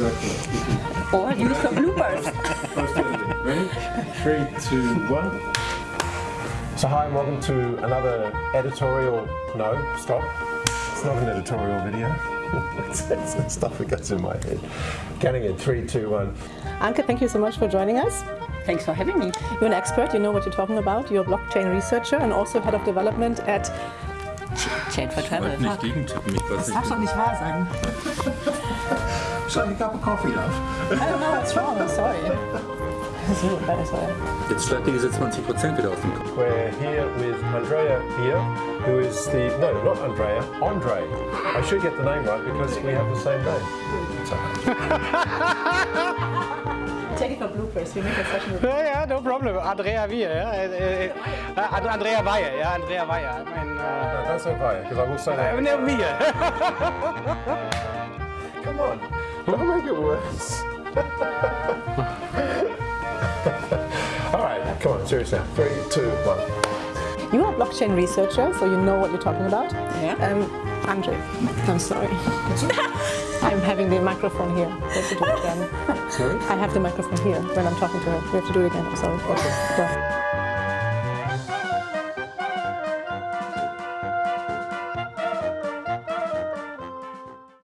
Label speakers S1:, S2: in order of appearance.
S1: Exactly.
S2: Or use the bloopers.
S1: Ready? Three, two, one.
S3: So hi and welcome to another editorial, no, stop. It's not an editorial video. it's, it's the stuff that goes in my head. Counting in three, two, one.
S4: Anke, thank you so much for joining us.
S2: Thanks for having me.
S4: You're an expert, you know what you're talking about. You're a blockchain researcher and also head of development at...
S2: Chat for Travel.
S1: Nicht gegentippen, ich weiß
S4: Darfst doch nicht wahr sagen.
S1: A cup of coffee, love.
S4: I don't know what's wrong, I'm sorry. So, better, sorry.
S5: Jetzt schlägt ihr diese 20% wieder aus dem Kopf.
S3: We're here with Andrea here, who is the, no, not Andrea, Andre. I should get the name right because we have the same name.
S4: Take it for bloopers, we make a session
S6: Ja, ja, no problem. Andrea Weir, ja. Äh, äh, äh, Andrea Weyer, ja, Andrea Weyer. Mein,
S3: No,
S6: äh,
S3: don't say Vaya, because I will say that.
S6: ne, Weir.
S3: Come on, don't make it worse. All right, come on, serious now. Three, two, one.
S4: You are a blockchain researcher, so you know what you're talking about.
S2: Yeah.
S4: Um, Andre, I'm sorry. I'm having the microphone here. We have to do it again.
S3: Sorry?
S4: I have the microphone here when I'm talking to her. We have to do it again. I'm sorry. Okay. Go.